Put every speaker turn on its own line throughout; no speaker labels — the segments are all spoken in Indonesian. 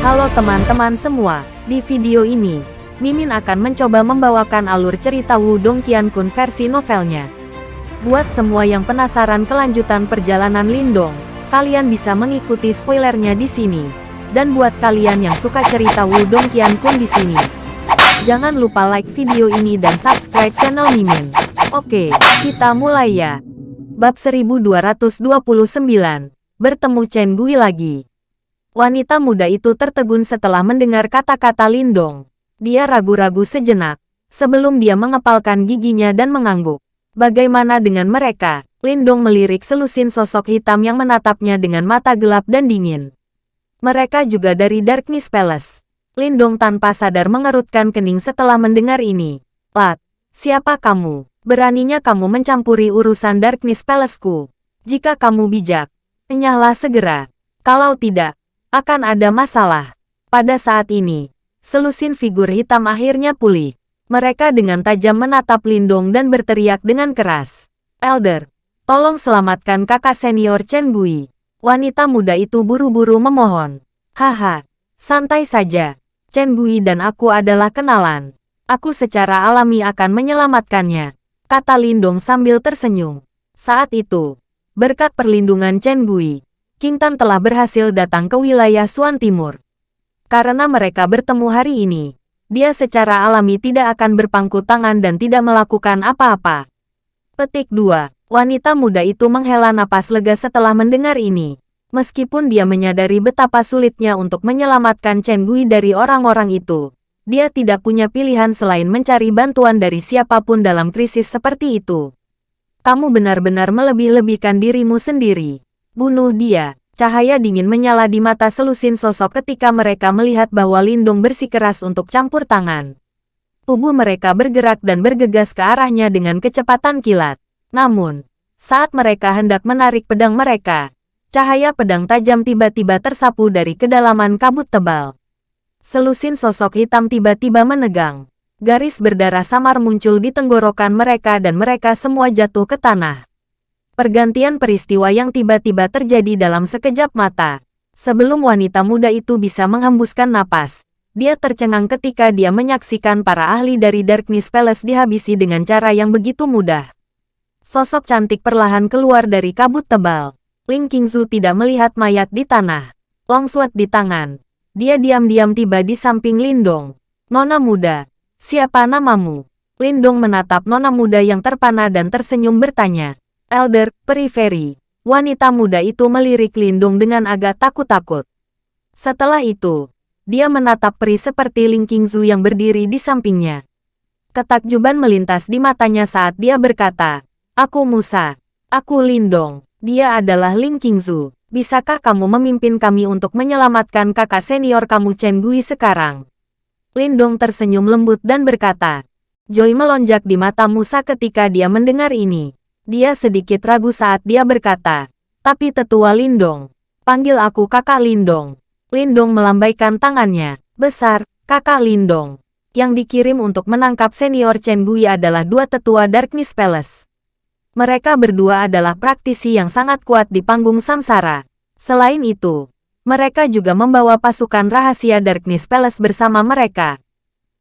Halo teman-teman semua, di video ini, Mimin akan mencoba membawakan alur cerita Wudong Qiankun versi novelnya. Buat semua yang penasaran kelanjutan perjalanan Lindong, kalian bisa mengikuti spoilernya di sini. Dan buat kalian yang suka cerita Wudong Qiankun di sini, jangan lupa like video ini dan subscribe channel Mimin. Oke, kita mulai ya. Bab 1229, Bertemu Chen Gui lagi. Wanita muda itu tertegun setelah mendengar kata-kata Lindong. Dia ragu-ragu sejenak, sebelum dia mengepalkan giginya dan mengangguk. Bagaimana dengan mereka? Lindong melirik selusin sosok hitam yang menatapnya dengan mata gelap dan dingin. Mereka juga dari Darkness Palace. Lindong tanpa sadar mengerutkan kening setelah mendengar ini. Lat, siapa kamu? Beraninya kamu mencampuri urusan Darkness Palaceku. Jika kamu bijak, enyahlah segera. Kalau tidak, akan ada masalah. Pada saat ini, selusin figur hitam akhirnya pulih. Mereka dengan tajam menatap Lindong dan berteriak dengan keras. Elder, tolong selamatkan kakak senior Chen Gui. Wanita muda itu buru-buru memohon. Haha, santai saja. Chen Gui dan aku adalah kenalan. Aku secara alami akan menyelamatkannya. Kata Lindong sambil tersenyum. Saat itu, berkat perlindungan Chen Gui, King Tan telah berhasil datang ke wilayah Suan Timur. Karena mereka bertemu hari ini, dia secara alami tidak akan berpangku tangan dan tidak melakukan apa-apa. Petik 2. Wanita muda itu menghela napas lega setelah mendengar ini. Meskipun dia menyadari betapa sulitnya untuk menyelamatkan Chen Gui dari orang-orang itu, dia tidak punya pilihan selain mencari bantuan dari siapa pun dalam krisis seperti itu. Kamu benar-benar melebih-lebihkan dirimu sendiri. Bunuh dia. Cahaya dingin menyala di mata selusin sosok ketika mereka melihat bahwa Lindung bersikeras untuk campur tangan. Tubuh mereka bergerak dan bergegas ke arahnya dengan kecepatan kilat. Namun, saat mereka hendak menarik pedang mereka, cahaya pedang tajam tiba-tiba tersapu dari kedalaman kabut tebal. Selusin sosok hitam tiba-tiba menegang. Garis berdarah samar muncul di tenggorokan mereka dan mereka semua jatuh ke tanah. Pergantian peristiwa yang tiba-tiba terjadi dalam sekejap mata. Sebelum wanita muda itu bisa menghembuskan napas, dia tercengang ketika dia menyaksikan para ahli dari Darkness Palace dihabisi dengan cara yang begitu mudah. Sosok cantik perlahan keluar dari kabut tebal. Ling Qingzu tidak melihat mayat di tanah. Longsword di tangan. Dia diam-diam tiba di samping Lindong. Nona muda, siapa namamu? Lindong menatap nona muda yang terpana dan tersenyum bertanya. Elder, periferi. Wanita muda itu melirik Lindung dengan agak takut-takut. Setelah itu, dia menatap peri seperti Ling Qingzu yang berdiri di sampingnya. Ketakjuban melintas di matanya saat dia berkata, Aku Musa. Aku Lindong. Dia adalah Ling Qingzu. Bisakah kamu memimpin kami untuk menyelamatkan kakak senior kamu Chen Gui sekarang? Lindong tersenyum lembut dan berkata, Joy melonjak di mata Musa ketika dia mendengar ini. Dia sedikit ragu saat dia berkata, tapi tetua Lindong. Panggil aku kakak Lindong. Lindong melambaikan tangannya. Besar, kakak Lindong. Yang dikirim untuk menangkap senior Chen Gui adalah dua tetua Darkness Palace. Mereka berdua adalah praktisi yang sangat kuat di panggung samsara. Selain itu, mereka juga membawa pasukan rahasia Darkness Palace bersama mereka.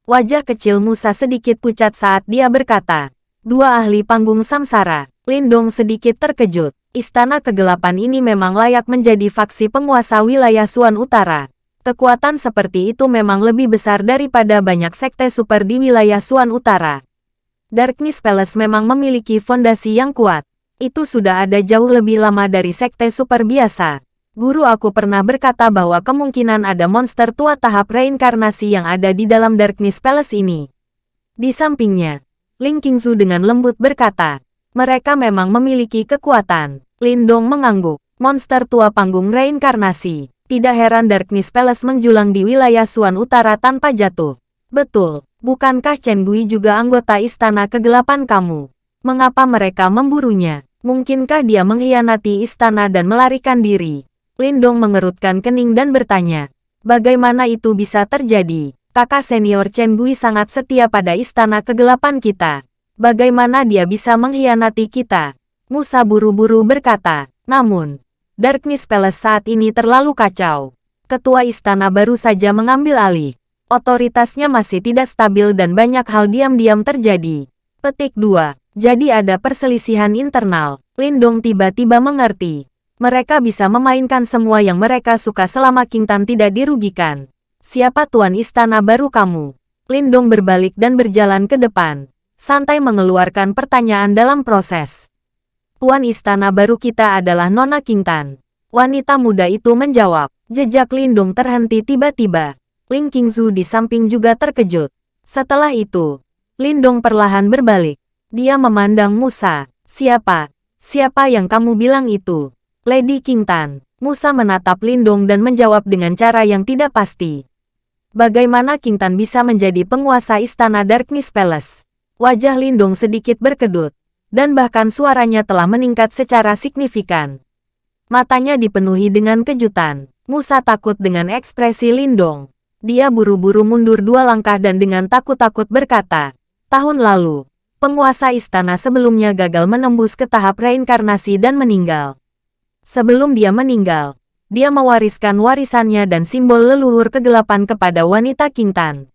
Wajah kecil Musa sedikit pucat saat dia berkata, dua ahli panggung samsara. Lindong sedikit terkejut. Istana kegelapan ini memang layak menjadi faksi penguasa wilayah Suan Utara. Kekuatan seperti itu memang lebih besar daripada banyak sekte super di wilayah Suan Utara. Darkness Palace memang memiliki fondasi yang kuat. Itu sudah ada jauh lebih lama dari sekte super biasa. Guru aku pernah berkata bahwa kemungkinan ada monster tua tahap reinkarnasi yang ada di dalam Darkness Palace ini. Di sampingnya, Ling Qingzu dengan lembut berkata, mereka memang memiliki kekuatan. Lindong mengangguk. Monster tua panggung reinkarnasi. Tidak heran Darkness Palace menjulang di wilayah Suan Utara tanpa jatuh. Betul, bukankah Chen Gui juga anggota istana kegelapan kamu? Mengapa mereka memburunya? Mungkinkah dia mengkhianati istana dan melarikan diri? Lindong mengerutkan kening dan bertanya, bagaimana itu bisa terjadi? Kakak senior Chen Gui sangat setia pada istana kegelapan kita. Bagaimana dia bisa mengkhianati kita? Musa buru-buru berkata. Namun, Darkness Palace saat ini terlalu kacau. ketua istana baru saja mengambil alih. Otoritasnya masih tidak stabil dan banyak hal diam-diam terjadi. Petik 2. Jadi ada perselisihan internal. Lindong tiba-tiba mengerti. Mereka bisa memainkan semua yang mereka suka selama King Tan tidak dirugikan. Siapa tuan istana baru kamu? Lindong berbalik dan berjalan ke depan. Santai mengeluarkan pertanyaan dalam proses. Tuan istana baru kita adalah Nona King Tan. Wanita muda itu menjawab. Jejak Lindung terhenti tiba-tiba. Ling Qingzu di samping juga terkejut. Setelah itu, Lindong perlahan berbalik. Dia memandang Musa. Siapa? Siapa yang kamu bilang itu? Lady King Tan. Musa menatap Lindong dan menjawab dengan cara yang tidak pasti. Bagaimana King Tan bisa menjadi penguasa istana Darkness Palace? Wajah Lindong sedikit berkedut, dan bahkan suaranya telah meningkat secara signifikan. Matanya dipenuhi dengan kejutan. Musa takut dengan ekspresi Lindong. Dia buru-buru mundur dua langkah dan dengan takut-takut berkata, tahun lalu, penguasa istana sebelumnya gagal menembus ke tahap reinkarnasi dan meninggal. Sebelum dia meninggal, dia mewariskan warisannya dan simbol leluhur kegelapan kepada wanita Kintan.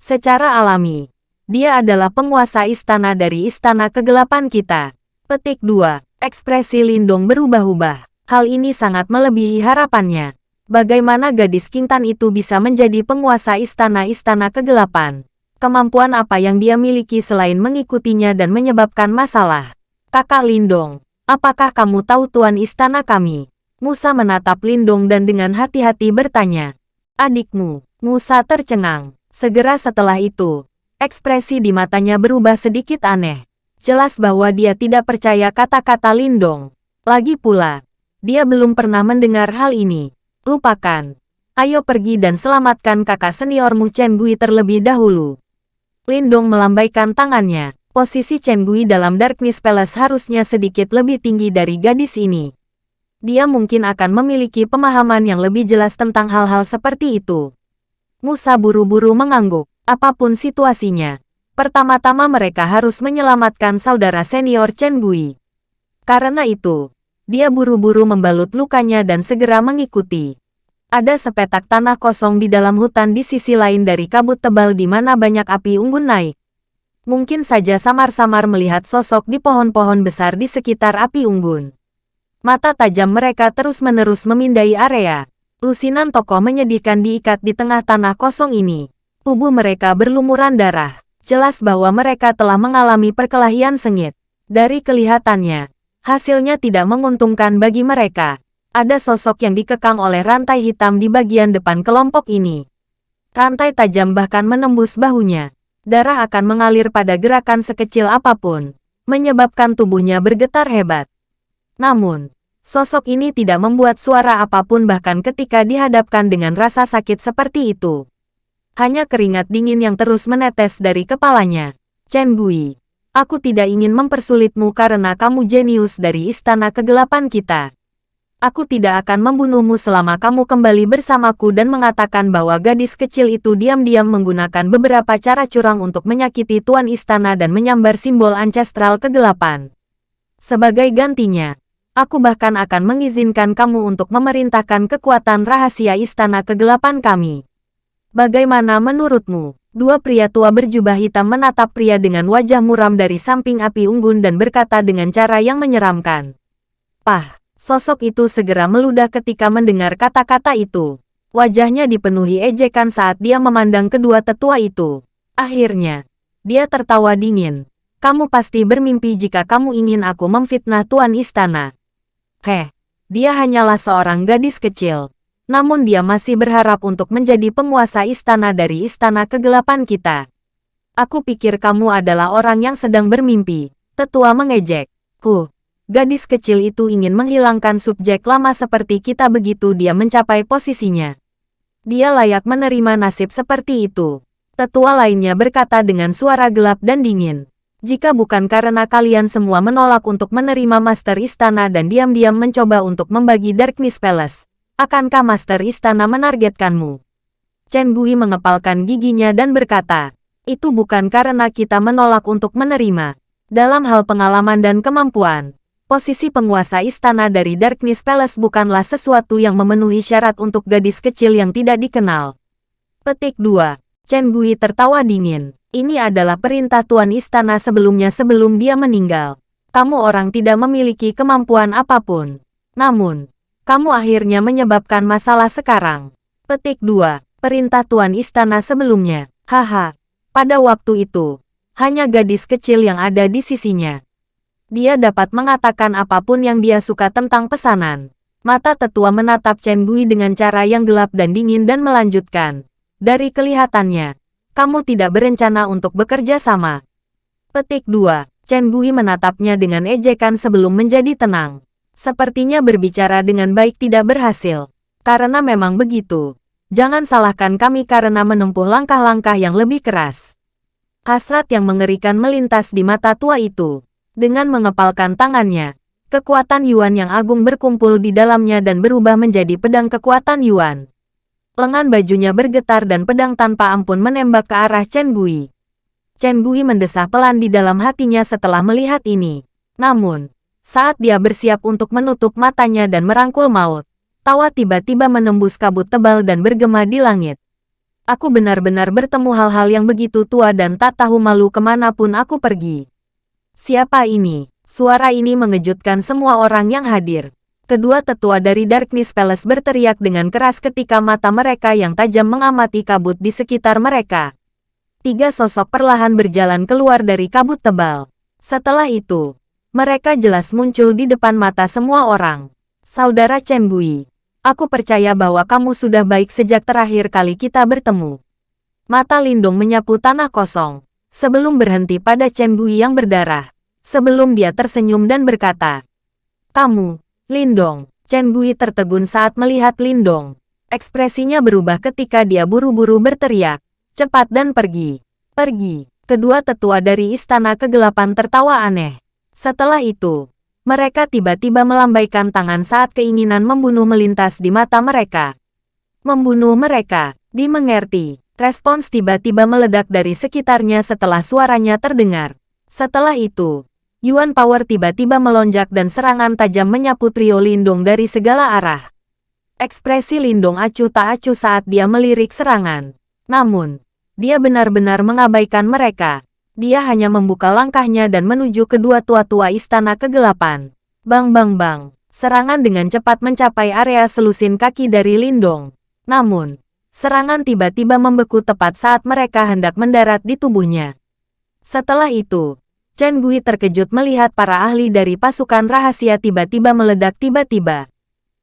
Secara alami, dia adalah penguasa istana dari istana kegelapan kita. Petik 2. Ekspresi Lindong berubah-ubah. Hal ini sangat melebihi harapannya. Bagaimana gadis Kintan itu bisa menjadi penguasa istana-istana kegelapan? Kemampuan apa yang dia miliki selain mengikutinya dan menyebabkan masalah? Kakak Lindong, apakah kamu tahu tuan istana kami? Musa menatap Lindong dan dengan hati-hati bertanya. Adikmu, Musa tercengang. Segera setelah itu, ekspresi di matanya berubah sedikit aneh. Jelas bahwa dia tidak percaya kata-kata Lindong. Lagi pula, dia belum pernah mendengar hal ini. Lupakan. Ayo pergi dan selamatkan kakak seniormu Chen Gui terlebih dahulu. Lindong melambaikan tangannya. Posisi Chen Gui dalam Darkness Palace harusnya sedikit lebih tinggi dari gadis ini. Dia mungkin akan memiliki pemahaman yang lebih jelas tentang hal-hal seperti itu. Musa buru-buru mengangguk. Apa pun situasinya, pertama-tama mereka harus menyelamatkan saudara senior Chen Gui. Karena itu, dia buru-buru membalut lukanya dan segera mengikuti. Ada sepetak tanah kosong di dalam hutan di sisi lain dari kabut tebal di mana banyak api unggun naik. Mungkin saja samar-samar melihat sosok di pohon-pohon besar di sekitar api unggun. Mata tajam mereka terus-menerus memindai area. Lusinan tokoh menyedihkan diikat di tengah tanah kosong ini. Tubuh mereka berlumuran darah. Jelas bahwa mereka telah mengalami perkelahian sengit. Dari kelihatannya, Hasilnya tidak menguntungkan bagi mereka. Ada sosok yang dikekang oleh rantai hitam di bagian depan kelompok ini. Rantai tajam bahkan menembus bahunya. Darah akan mengalir pada gerakan sekecil apa pun, menyebabkan tubuhnya bergetar hebat. Namun, sosok ini tidak membuat suara apa pun bahkan ketika dihadapkan dengan rasa sakit seperti itu. Hanya keringat dingin yang terus menetes dari kepalanya. Chen Gui, Aku tidak ingin mempersulitmu karena kamu jenius dari istana kegelapan kita. Aku tidak akan membunuhmu selama kamu kembali bersamaku dan mengatakan bahwa gadis kecil itu diam-diam menggunakan beberapa cara curang untuk menyakiti tuan istana dan menyambar simbol ancestral kegelapan. Sebagai gantinya, aku bahkan akan mengizinkan kamu untuk memerintahkan kekuatan rahasia istana kegelapan kami. Bagaimana menurutmu? Dua pria tua berjubah hitam menatap pria dengan wajah muram dari samping api unggun dan berkata dengan cara yang menyeramkan. Pah, sosok itu segera meludah ketika mendengar kata-kata itu. Wajahnya dipenuhi ejekan saat dia memandang kedua tetua itu. Akhirnya, dia tertawa dingin. Kamu pasti bermimpi jika kamu ingin aku memfitnah tuan istana. Heh, dia hanyalah seorang gadis kecil namun dia masih berharap untuk menjadi penguasa istana dari istana kegelapan kita. Aku pikir kamu adalah orang yang sedang bermimpi. Tetua mengejek. Ku, gadis kecil itu ingin menghilangkan subjek lama seperti kita begitu dia mencapai posisinya. Dia layak menerima nasib seperti itu. Tetua lainnya berkata dengan suara gelap dan dingin. Jika bukan karena kalian semua menolak untuk menerima Master Istana dan diam-diam mencoba untuk membagi Darkness Palace, Akankah Master Istana menargetkanmu? Chen Gui mengepalkan giginya dan berkata, itu bukan karena kita menolak untuk menerima. Dalam hal pengalaman dan kemampuan, posisi penguasa istana dari Darkness Palace bukanlah sesuatu yang memenuhi syarat untuk gadis kecil yang tidak dikenal. Petik 2. Chen Gui tertawa dingin. Ini adalah perintah tuan istana sebelumnya sebelum dia meninggal. Kamu orang tidak memiliki kemampuan apa pun. Namun, kamu akhirnya menyebabkan masalah sekarang. Petik 2. Perintah tuan istana sebelumnya. Haha. Pada waktu itu, hanya gadis kecil yang ada di sisinya dia dapat mengatakan apa pun yang dia suka tentang pesanan. Mata tetua menatap Chen Gui dengan cara yang gelap dan dingin dan melanjutkan. Dari kelihatannya, kamu tidak berencana untuk bekerja sama. Petik 2. Chen Gui menatapnya dengan ejekan sebelum menjadi tenang. Sepertinya berbicara dengan baik tidak berhasil. Karena memang begitu. Jangan salahkan kami karena menempuh langkah-langkah yang lebih keras. Hasrat yang mengerikan melintas di mata tua itu. Dengan mengepalkan tangannya, kekuatan Yuan yang agung berkumpul di dalamnya dan berubah menjadi pedang kekuatan Yuan. Lengan bajunya bergetar dan pedang tanpa ampun menembak ke arah Chen Gui. Chen Gui mendesah pelan di dalam hatinya setelah melihat ini. Namun, saat dia bersiap untuk menutup matanya dan merangkul maut, tawa tiba-tiba menembus kabut tebal dan bergema di langit. Aku benar-benar bertemu hal-hal yang begitu tua dan tak tahu malu ke mana pun aku pergi. Siapa ini? Suara ini mengejutkan semua orang yang hadir. Kedua tetua dari Darkness Palace berteriak dengan keras ketika mata mereka yang tajam mengamati kabut di sekitar mereka. Tiga sosok perlahan berjalan keluar dari kabut tebal. Setelah itu, mereka jelas muncul di depan mata semua orang. Saudara Chen Gui, aku percaya bahwa kamu sudah baik sejak terakhir kali kita bertemu. Mata Lindung menyapu tanah kosong sebelum berhenti pada Chen Gui yang berdarah. Sebelum dia tersenyum dan berkata, Kamu, Lindong. Chen Gui tertegun saat melihat Lindong. Ekspresinya berubah ketika dia buru-buru berteriak, cepat dan pergi. Pergi. Kedua tetua dari istana kegelapan tertawa aneh. Setelah itu, mereka tiba-tiba melambaikan tangan saat keinginan membunuh melintas di mata mereka. Membunuh mereka, dimengerti. Respons tiba-tiba meledak dari sekitarnya setelah suaranya terdengar. Setelah itu, Yuan Power tiba-tiba melonjak dan serangan tajam menyapu trio Lindung dari segala arah. Ekspresi Lindung acuh tak acuh saat dia melirik serangan. Namun, dia benar-benar mengabaikan mereka. Dia hanya membuka langkahnya dan menuju kedua tua-tua istana kegelapan. Bang bang bang, serangan dengan cepat mencapai area selusin kaki dari Lindong. Namun, Serangan tiba-tiba membeku tepat saat mereka hendak mendarat di tubuhnya. Setelah itu, Chen Gui terkejut melihat para ahli dari pasukan rahasia tiba-tiba meledak tiba-tiba.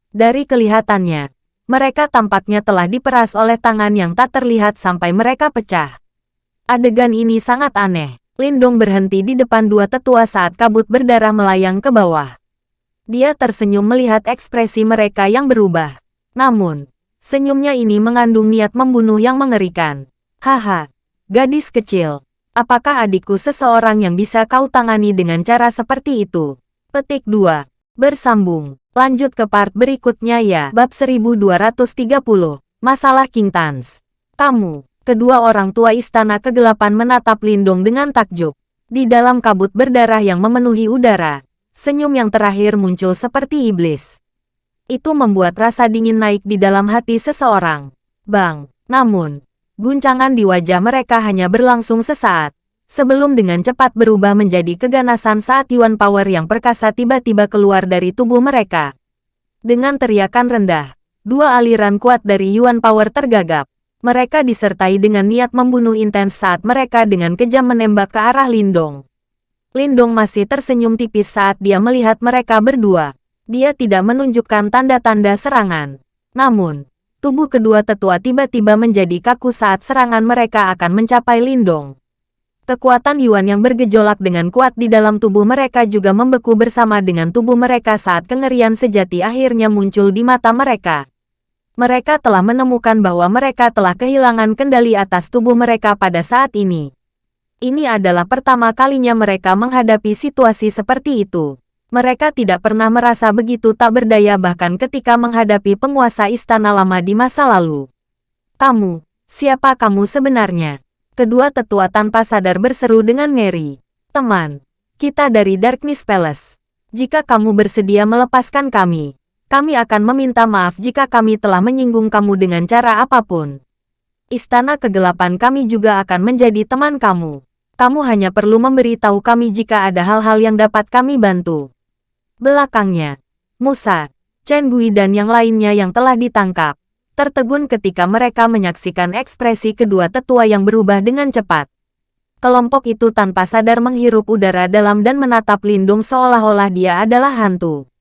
Dari kelihatannya, mereka tampaknya telah diperas oleh tangan yang tak terlihat sampai mereka pecah. Adegan ini sangat aneh. Lindong berhenti di depan dua tetua saat kabut berdarah melayang ke bawah. Dia tersenyum melihat ekspresi mereka yang berubah. Namun, Senyumnya ini mengandung niat membunuh yang mengerikan. Haha, gadis kecil. Apakah adikku seseorang yang bisa kau tangani dengan cara seperti itu? Petik 2. Bersambung. Lanjut ke part berikutnya ya. Bab 1230. Masalah King Tans. Kamu, kedua orang tua istana kegelapan menatap Lindung dengan takjub. Di dalam kabut berdarah yang memenuhi udara, senyum yang terakhir muncul seperti iblis itu membuat rasa dingin naik di dalam hati seseorang. Bang, namun, guncangan di wajah mereka hanya berlangsung sesaat, sebelum dengan cepat berubah menjadi keganasan saat Yuan Power yang perkasa tiba-tiba keluar dari tubuh mereka. Dengan teriakan rendah, dua aliran kuat dari Yuan Power tergagap. Mereka disertai dengan niat membunuh intens saat mereka dengan kejam menembak ke arah Lindong. Lindong masih tersenyum tipis saat dia melihat mereka berdua dia tidak menunjukkan tanda-tanda serangan. Namun, tubuh kedua tetua tiba-tiba menjadi kaku saat serangan mereka akan mencapai Lindong. Kekuatan Yuan yang bergejolak dengan kuat di dalam tubuh mereka juga membeku bersama dengan tubuh mereka saat kengerian sejati akhirnya muncul di mata mereka. Mereka telah menemukan bahwa mereka telah kehilangan kendali atas tubuh mereka pada saat ini. Ini adalah pertama kalinya mereka menghadapi situasi seperti itu. Mereka tidak pernah merasa begitu tak berdaya bahkan ketika menghadapi penguasa istana lama di masa lalu. Kamu, siapa kamu sebenarnya? Kedua tetua tanpa sadar berseru dengan ngeri. Teman, kita dari Darkness Palace. Jika kamu bersedia melepaskan kami, kami akan meminta maaf jika kami telah menyinggung kamu dengan cara apa pun. Istana kegelapan kami juga akan menjadi teman kamu. Kamu hanya perlu memberitahu kami jika ada hal-hal yang dapat kami bantu. Belakangnya, Musa, Chen Gui dan yang lainnya yang telah ditangkap, tertegun ketika mereka menyaksikan ekspresi kedua tetua yang berubah dengan cepat. Kelompok itu tanpa sadar menghirup udara dalam dan menatap Lindung seolah-olah dia adalah hantu.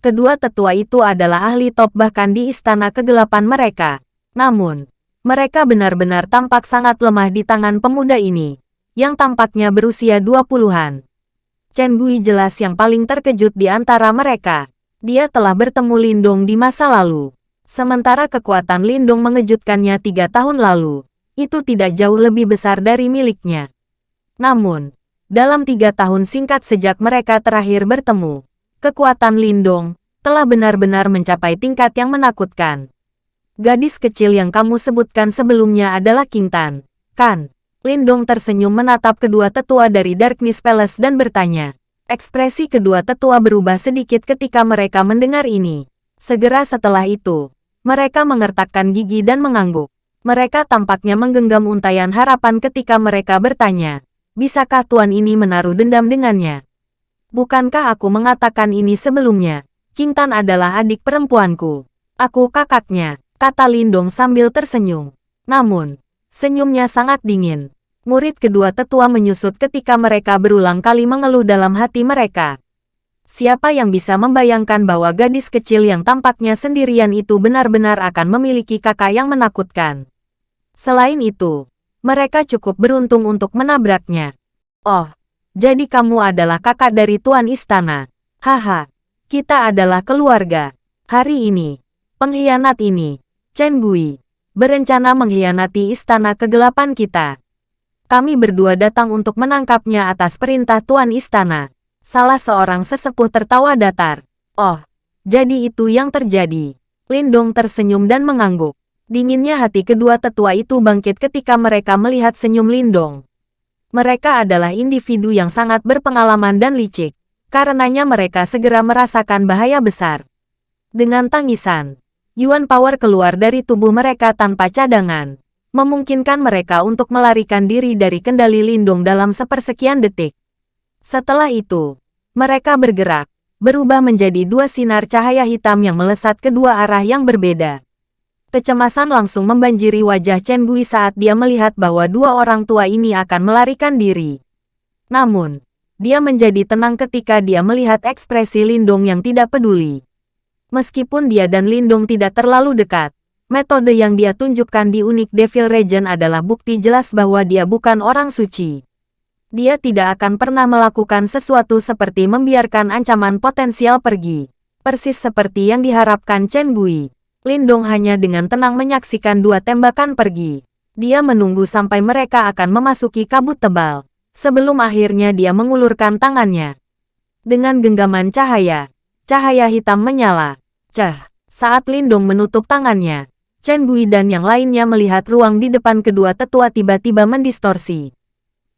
Kedua tetua itu adalah ahli top bahkan di istana kegelapan mereka. Namun, mereka benar-benar tampak sangat lemah di tangan pemuda ini, yang tampaknya berusia 20-an. Chen Gui jelas yang paling terkejut di antara mereka. Dia telah bertemu Lindong di masa lalu. Sementara kekuatan Lindong mengejutkannya tiga tahun lalu, itu tidak jauh lebih besar dari miliknya. Namun, dalam tiga tahun singkat sejak mereka terakhir bertemu, kekuatan Lindong telah benar-benar mencapai tingkat yang menakutkan. Gadis kecil yang kamu sebutkan sebelumnya adalah Kintan, kan? Lindong tersenyum menatap kedua tetua dari Darkness Palace dan bertanya. Ekspresi kedua tetua berubah sedikit ketika mereka mendengar ini. Segera setelah itu, mereka mengertakkan gigi dan mengangguk. Mereka tampaknya menggenggam untayan harapan ketika mereka bertanya, bisakah tuan ini menaruh dendam dengannya? Bukankah aku mengatakan ini sebelumnya? King Tan adalah adik perempuanku. Aku kakaknya, kata Lindong sambil tersenyum. Namun, senyumnya sangat dingin. Murid kedua tetua menyusut ketika mereka berulang kali mengeluh dalam hati mereka. Siapa yang bisa membayangkan bahwa gadis kecil yang tampaknya sendirian itu benar-benar akan memiliki kakak yang menakutkan. Selain itu, mereka cukup beruntung untuk menabraknya. Oh, jadi kamu adalah kakak dari Tuan Istana. Haha, kita adalah keluarga. Hari ini, pengkhianat ini, Chen Gui, berencana mengkhianati Istana Kegelapan kita. Kami berdua datang untuk menangkapnya atas perintah Tuan Istana. Salah seorang sesepuh tertawa datar. Oh, jadi itu yang terjadi. Lindong tersenyum dan mengangguk. Dinginnya hati kedua tetua itu bangkit ketika mereka melihat senyum Lindong. Mereka adalah individu yang sangat berpengalaman dan licik. Karenanya mereka segera merasakan bahaya besar. Dengan tangisan, Yuan Power keluar dari tubuh mereka tanpa cadangan, memungkinkan mereka untuk melarikan diri dari kendali Lindung dalam sepersekian detik. Setelah itu, mereka bergerak, berubah menjadi dua sinar cahaya hitam yang melesat kedua arah yang berbeda. Kecemasan langsung membanjiri wajah Chen Gui saat dia melihat bahwa dua orang tua ini akan melarikan diri. Namun, dia menjadi tenang ketika dia melihat ekspresi Lindong yang tidak peduli. Meskipun dia dan Lindong tidak terlalu dekat, metode yang dia tunjukkan di unik Devil Region adalah bukti jelas bahwa dia bukan orang suci. Dia tidak akan pernah melakukan sesuatu seperti membiarkan ancaman potensial pergi. Persis seperti yang diharapkan Chen Gui. Lindong hanya dengan tenang menyaksikan dua tembakan pergi. Dia menunggu sampai mereka akan memasuki kabut tebal. Sebelum akhirnya dia mengulurkan tangannya. Dengan genggaman cahaya, cahaya hitam menyala. Cah, saat Lindong menutup tangannya, Chen Gui dan yang lainnya melihat ruang di depan kedua tetua tiba-tiba mendistorsi.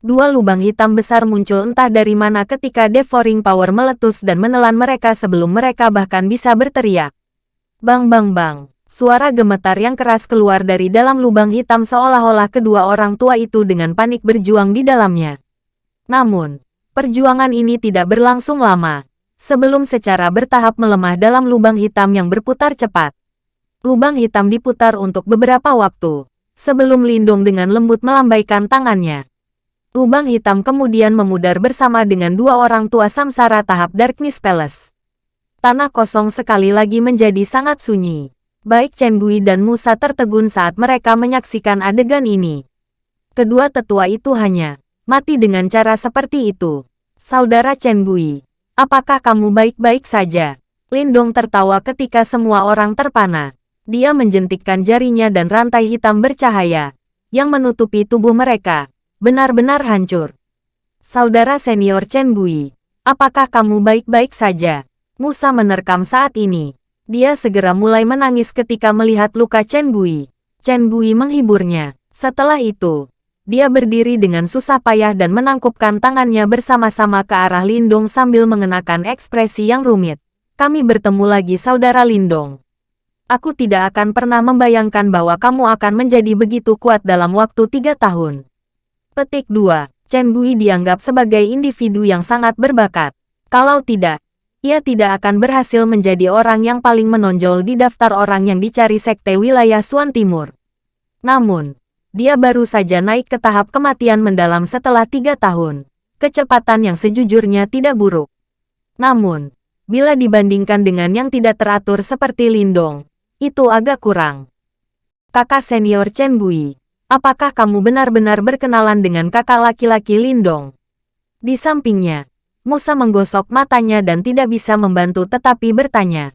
Dua lubang hitam besar muncul entah dari mana ketika devouring power meletus dan menelan mereka sebelum mereka bahkan bisa berteriak. Bang bang bang. Suara gemetar yang keras keluar dari dalam lubang hitam seolah-olah kedua orang tua itu dengan panik berjuang di dalamnya. Namun, perjuangan ini tidak berlangsung lama. Sebelum secara bertahap melemah dalam lubang hitam yang berputar cepat. Lubang hitam diputar untuk beberapa waktu. Sebelum Lindung dengan lembut melambaikan tangannya. Lubang hitam kemudian memudar bersama dengan dua orang tua samsara tahap Darkness Palace tanah kosong sekali lagi menjadi sangat sunyi. Baik Chen Gui dan Musa tertegun saat mereka menyaksikan adegan ini. Kedua tetua itu hanya mati dengan cara seperti itu. Saudara Chen Gui, apakah kamu baik-baik saja? Lindong tertawa ketika semua orang terpana. Dia menjentikkan jarinya dan rantai hitam bercahaya yang menutupi tubuh mereka. Benar-benar hancur. Saudara senior Chen Gui, apakah kamu baik-baik saja? Musa menerkam saat ini. Dia segera mulai menangis ketika melihat luka Chen Gui. Chen Gui menghiburnya. Setelah itu, Dia berdiri dengan susah payah dan menangkupkan tangannya bersama-sama ke arah Lindong sambil mengenakan ekspresi yang rumit. Kami bertemu lagi saudara Lindong. Aku tidak akan pernah membayangkan bahwa kamu akan menjadi begitu kuat dalam waktu tiga tahun. Petik 2. Chen Gui dianggap sebagai individu yang sangat berbakat. Kalau tidak, ia tidak akan berhasil menjadi orang yang paling menonjol di daftar orang yang dicari sekte wilayah Suan Timur. Namun, dia baru saja naik ke tahap kematian mendalam setelah tiga tahun. Kecepatan yang sejujurnya tidak buruk. Namun, bila dibandingkan dengan yang tidak teratur seperti Lindong, itu agak kurang. Kakak senior Chen Gui, apakah kamu benar-benar berkenalan dengan kakak laki-laki Lindong? Di sampingnya, Musa menggosok matanya dan tidak bisa membantu tetapi bertanya.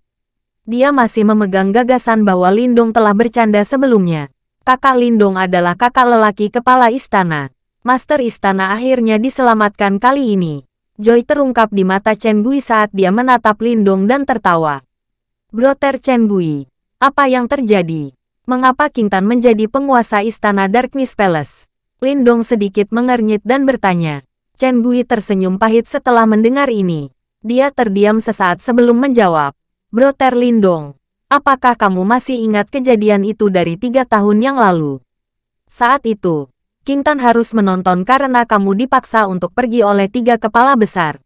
Dia masih memegang gagasan bahwa Lindong telah bercanda sebelumnya. Kakak Lindong adalah kakak lelaki kepala istana. Master istana akhirnya diselamatkan kali ini. Joy terungkap di mata Chen Gui saat dia menatap Lindong dan tertawa. Broter Chen Gui, apa yang terjadi? Mengapa Kintan menjadi penguasa istana Darkness Palace? Lindong sedikit mengernyit dan bertanya. Chen Gui tersenyum pahit setelah mendengar ini. Dia terdiam sesaat sebelum menjawab. Broter Lindong, Apakah kamu masih ingat kejadian itu dari tiga tahun yang lalu? Saat itu, King Tan harus menonton karena kamu dipaksa untuk pergi oleh tiga kepala besar.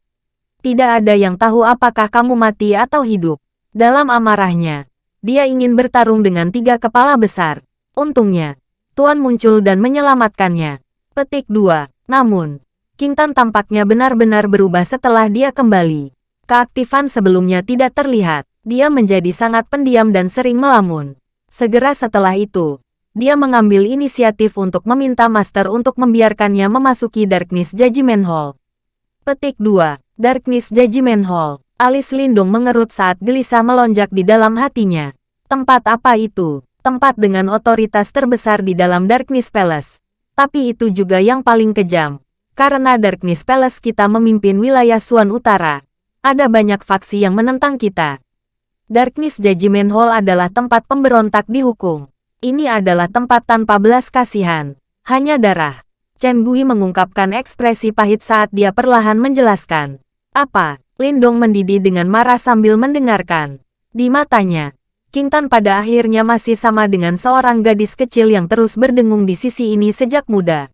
Tidak ada yang tahu apakah kamu mati atau hidup. Dalam amarahnya, dia ingin bertarung dengan tiga kepala besar. Untungnya, Tuan muncul dan menyelamatkannya. Petik 2. Namun, King Tan tampaknya benar-benar berubah setelah dia kembali. Keaktifan sebelumnya tidak terlihat dia menjadi sangat pendiam dan sering melamun. Segera setelah itu, dia mengambil inisiatif untuk meminta Master untuk membiarkannya memasuki Darkness Judgment Hall. Petik 2. Darkness Judgment Hall. Alis Lindung mengerut saat gelisah melonjak di dalam hatinya. Tempat apa itu? Tempat dengan otoritas terbesar di dalam Darkness Palace. Tapi itu juga yang paling kejam. Karena Darkness Palace kita memimpin wilayah Suan Utara. Ada banyak faksi yang menentang kita. Darkness Judgment Hall adalah tempat pemberontak dihukum. Ini adalah tempat tanpa belas kasihan. Hanya darah. Chen Gui mengungkapkan ekspresi pahit saat dia perlahan menjelaskan. Apa? Lindong mendidih dengan marah sambil mendengarkan. Di matanya, King Tan pada akhirnya masih sama dengan seorang gadis kecil yang terus berdengung di sisi ini sejak muda.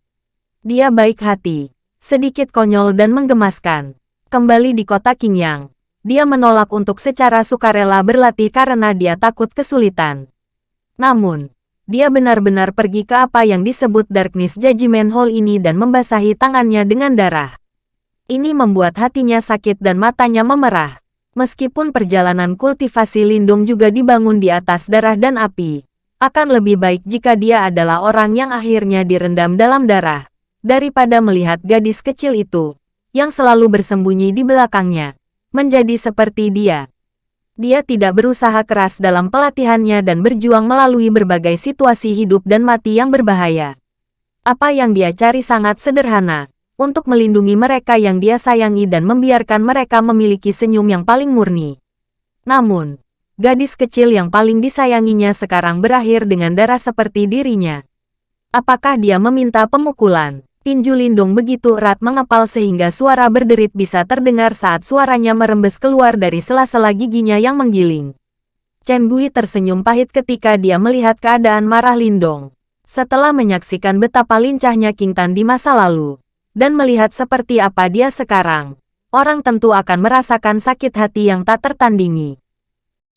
Dia baik hati, sedikit konyol dan menggemaskan. Kembali di kota Qingyang, dia menolak untuk secara sukarela berlatih karena dia takut kesulitan. Namun, dia benar-benar pergi ke apa yang disebut Darkness Judgment Hall ini dan membasahi tangannya dengan darah. Ini membuat hatinya sakit dan matanya memerah. Meskipun perjalanan kultivasi lindung juga dibangun di atas darah dan api, akan lebih baik jika dia adalah orang yang akhirnya direndam dalam darah, daripada melihat gadis kecil itu, yang selalu bersembunyi di belakangnya menjadi seperti dia. Dia tidak berusaha keras dalam pelatihannya dan berjuang melalui berbagai situasi hidup dan mati yang berbahaya. Apa yang dia cari sangat sederhana, untuk melindungi mereka yang dia sayangi dan membiarkan mereka memiliki senyum yang paling murni. Namun, gadis kecil yang paling disayanginya sekarang berakhir dengan darah seperti dirinya. Apakah dia meminta pemukulan? Tinju Lindung begitu erat mengepal sehingga suara berderit bisa terdengar saat suaranya merembes keluar dari sela-sela giginya yang menggiling. Chen Gui tersenyum pahit ketika dia melihat keadaan marah Lindong. Setelah menyaksikan betapa lincahnya King Tan di masa lalu, dan melihat seperti apa dia sekarang, orang tentu akan merasakan sakit hati yang tak tertandingi.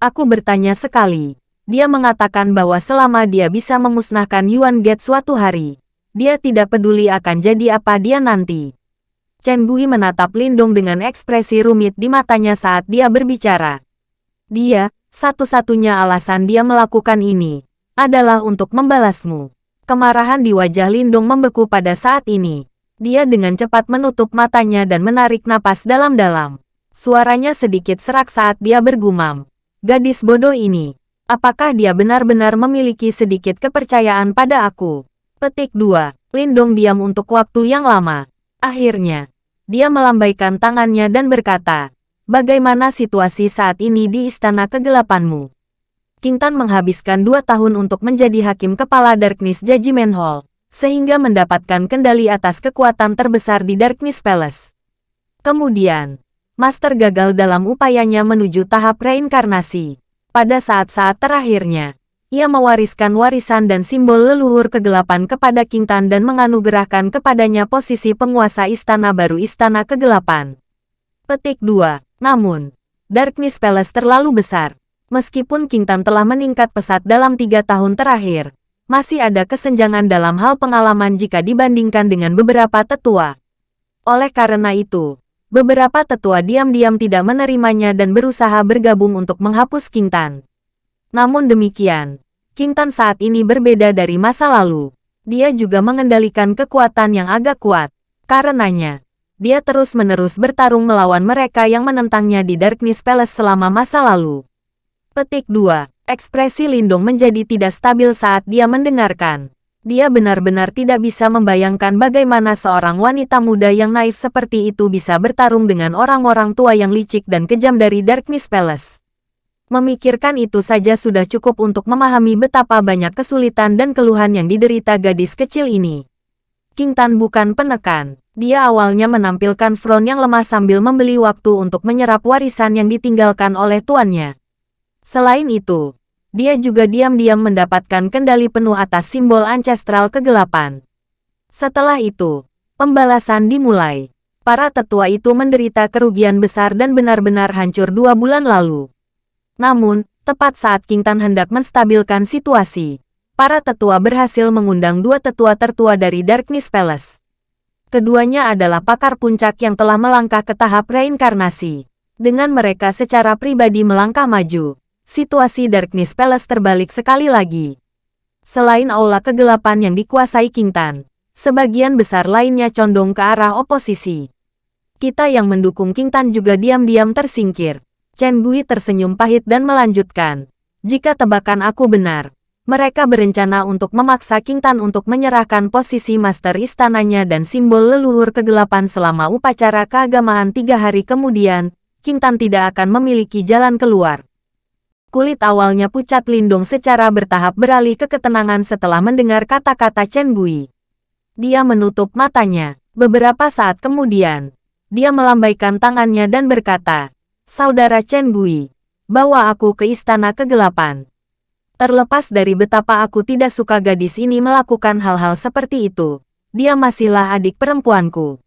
Aku bertanya sekali, dia mengatakan bahwa selama dia bisa memusnahkan Yuan Gate suatu hari, dia tidak peduli akan jadi apa dia nanti. Chen Gui menatap Lindong dengan ekspresi rumit di matanya saat dia berbicara. Dia, satu-satunya alasan dia melakukan ini, adalah untuk membalasmu. Kemarahan di wajah Lindong membeku pada saat ini. Dia dengan cepat menutup matanya dan menarik napas dalam-dalam. Suaranya sedikit serak saat dia bergumam. Gadis bodoh ini, apakah dia benar-benar memiliki sedikit kepercayaan pada aku? Petik 2. Lindong diam untuk waktu yang lama. Akhirnya, dia melambaikan tangannya dan berkata, Bagaimana situasi saat ini di Istana Kegelapanmu? King Tan menghabiskan dua tahun untuk menjadi hakim kepala Darkness Judgment Hall. sehingga mendapatkan kendali atas kekuatan terbesar di Darkness Palace. Kemudian, Master gagal dalam upayanya menuju tahap reinkarnasi. Pada saat-saat terakhirnya, ia mewariskan warisan dan simbol leluhur kegelapan kepada King Tan dan menganugerahkan kepadanya posisi penguasa istana baru Istana Kegelapan. Petik 2. Namun, Darkness Palace terlalu besar. Meskipun King Tan telah meningkat pesat dalam tiga tahun terakhir, masih ada kesenjangan dalam hal pengalaman jika dibandingkan dengan beberapa tetua. Oleh karena itu, beberapa tetua diam-diam tidak menerimanya dan berusaha bergabung untuk menghapus King Tan. Namun demikian, King Tan saat ini berbeda dari masa lalu. Dia juga mengendalikan kekuatan yang agak kuat. Karenanya, dia terus-menerus bertarung melawan mereka yang menentangnya di Darkness Palace selama masa lalu. Petik 2. Ekspresi Lindung menjadi tidak stabil saat dia mendengarkan. Dia benar-benar tidak bisa membayangkan bagaimana seorang wanita muda yang naif seperti itu bisa bertarung dengan orang-orang tua yang licik dan kejam dari Darkness Palace. Memikirkan itu saja sudah cukup untuk memahami betapa banyak kesulitan dan keluhan yang diderita gadis kecil ini. King Tan bukan penekan. Dia awalnya menampilkan front yang lemah sambil membeli waktu untuk menyerap warisan yang ditinggalkan oleh tuannya. Selain itu, dia juga diam-diam mendapatkan kendali penuh atas simbol ancestral kegelapan. Setelah itu, pembalasan dimulai. Para tetua itu menderita kerugian besar dan benar-benar hancur dua bulan lalu. Namun, tepat saat King Tan hendak menstabilkan situasi, para tetua berhasil mengundang dua tetua tertua dari Darkness Palace. Keduanya adalah pakar puncak yang telah melangkah ke tahap reinkarnasi. Dengan mereka secara pribadi melangkah maju, situasi Darkness Palace terbalik sekali lagi. Selain aula kegelapan yang dikuasai King Tan, sebagian besar lainnya condong ke arah oposisi. Kita yang mendukung King Tan juga diam-diam tersingkir. Chen Gui tersenyum pahit dan melanjutkan. Jika tebakan aku benar, mereka berencana untuk memaksa King Tan untuk menyerahkan posisi master istananya dan simbol leluhur kegelapan selama upacara keagamaan tiga hari kemudian, King Tan tidak akan memiliki jalan keluar. Kulit awalnya pucat lindung secara bertahap beralih ke ketenangan setelah mendengar kata-kata Chen Gui. Dia menutup matanya. Beberapa saat kemudian, dia melambaikan tangannya dan berkata, Saudara Chen Gui, bawa aku ke istana kegelapan. Terlepas dari betapa aku tidak suka gadis ini melakukan hal-hal seperti itu, dia masihlah adik perempuanku.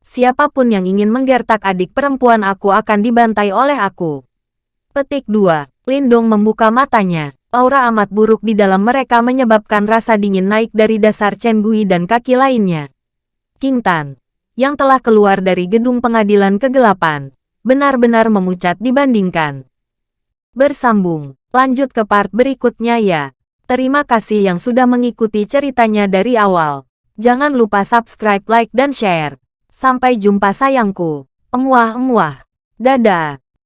Siapa pun yang ingin menggertak adik perempuan aku akan dibantai oleh aku. Petik 2. Lindong membuka matanya. Aura amat buruk di dalam mereka menyebabkan rasa dingin naik dari dasar Chen Gui dan kaki lainnya. King Tan, yang telah keluar dari gedung pengadilan kegelapan, benar-benar memucat dibandingkan. Bersambung, lanjut ke part berikutnya ya. Terima kasih yang sudah mengikuti ceritanya dari awal. Jangan lupa subscribe, like, dan share. Sampai jumpa sayangku. Emuah-emuah. Dadah.